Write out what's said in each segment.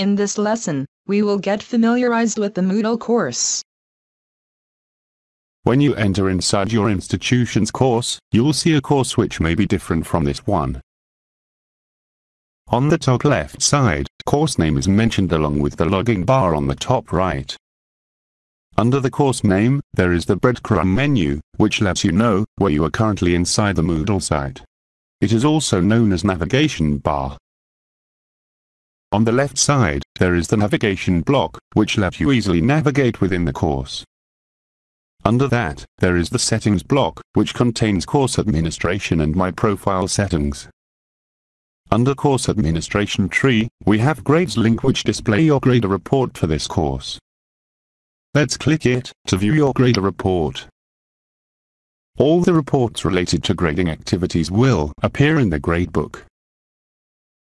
In this lesson, we will get familiarized with the Moodle course. When you enter inside your institution's course, you'll see a course which may be different from this one. On the top left side, course name is mentioned along with the login bar on the top right. Under the course name, there is the breadcrumb menu, which lets you know where you are currently inside the Moodle site. It is also known as navigation bar. On the left side, there is the navigation block, which lets you easily navigate within the course. Under that, there is the settings block, which contains course administration and my profile settings. Under course administration tree, we have grades link which display your grader report for this course. Let's click it, to view your grader report. All the reports related to grading activities will appear in the gradebook.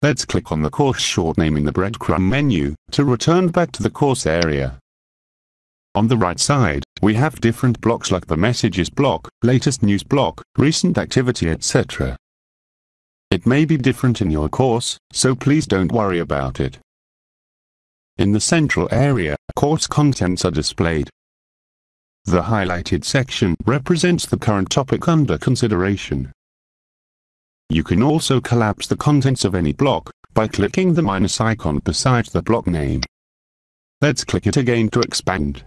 Let's click on the course short name in the breadcrumb menu, to return back to the course area. On the right side, we have different blocks like the messages block, latest news block, recent activity etc. It may be different in your course, so please don't worry about it. In the central area, course contents are displayed. The highlighted section represents the current topic under consideration. You can also collapse the contents of any block by clicking the minus icon beside the block name. Let's click it again to expand.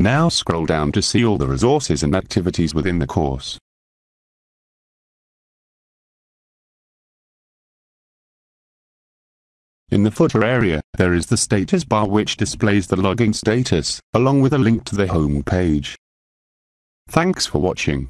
Now scroll down to see all the resources and activities within the course. In the footer area, there is the status bar which displays the logging status, along with a link to the home page. Thanks for watching.